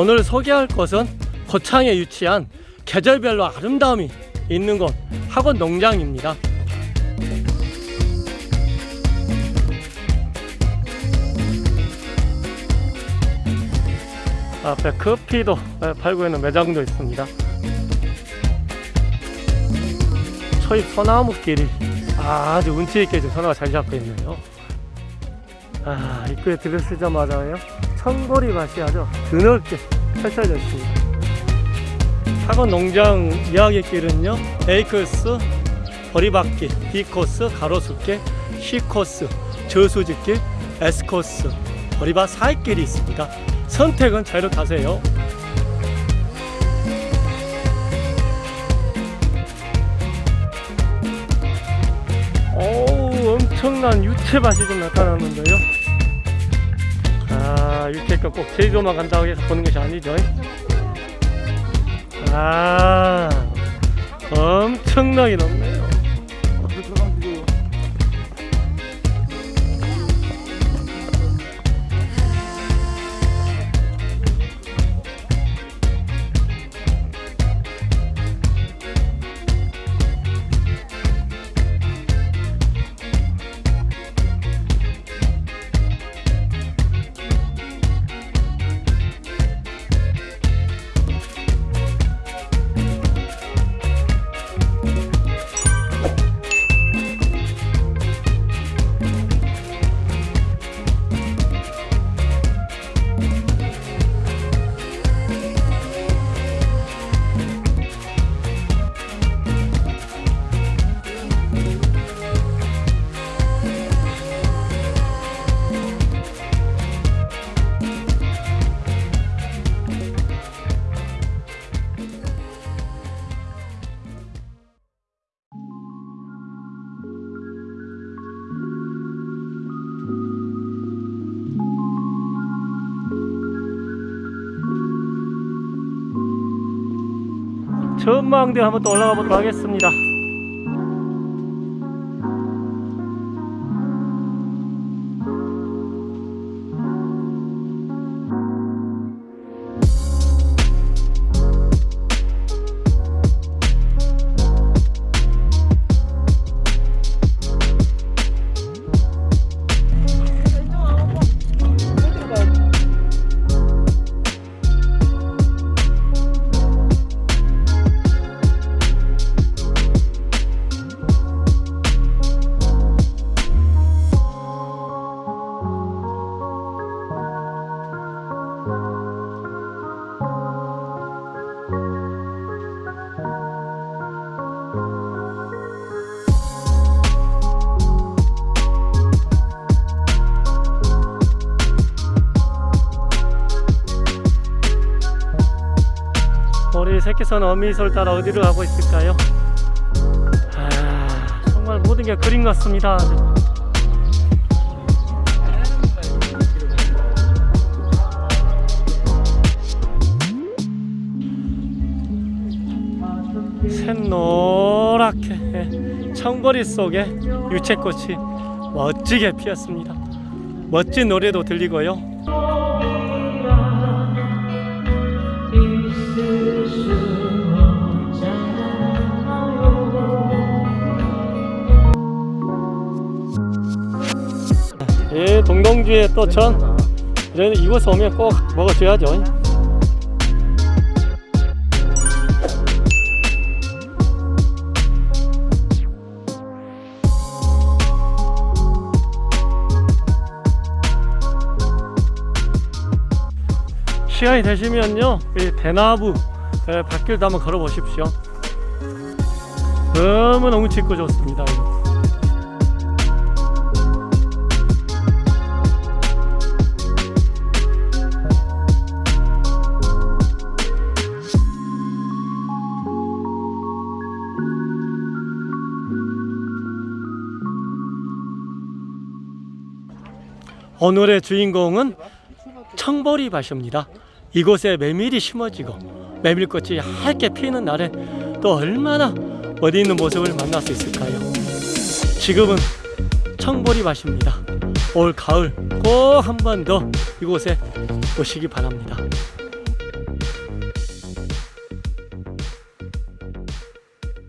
오늘 소개할 곳은 고창에 위치한 계절별로 아름다움이 있는 곳 학원 농장입니다. 앞에 커피도 팔고 있는 매장도 있습니다. 초입 소나무길이 아주 운치있게 전화가 잘 잡혀 있네요. 아, 입구에 들어서자마자요. 청보리 밭이 아주 드넓게 펼쳐져 있습니다. 학원 농장 이야기길은요. A코스, 보리밭길, B코스, 가로수길, C코스, 저수지길, S코스, 보리밭 사이길이 있습니다. 선택은 자유롭하세요. 어우 엄청난 유채밭이 좀 나타나는데요. 아 유채가 꼭 제주도만 간다고 해서 보는 것이 아니죠. 아 엄청나게 높네 전망대 한번 또 올라가 보도록 하겠습니다. 우리 새끼선 어미솔 따라 어디로 가고 있을까요? 아, 정말 모든 게 그림 같습니다. 샛노랗게 청거리 속에 유채꽃이 멋지게 피었습니다. 멋진 노래도 들리고요. 예, 동동주의 또 전. 이런 이곳 오면 꼭 먹어줘야죠. 시간이 되시면요, 이 대나무 예, 밭길도 한번 걸어 보십시오. 너무 너무 짙고 좋습니다. 오늘의 주인공은 청보리 밭입니다. 이곳에 메밀이 심어지고 메밀꽃이 얇게 피는 날에 또 얼마나 어디 있는 모습을 만날 수 있을까요? 지금은 청보리 밭입니다. 올 가을 꼭 한 번 더 이곳에 오시기 바랍니다.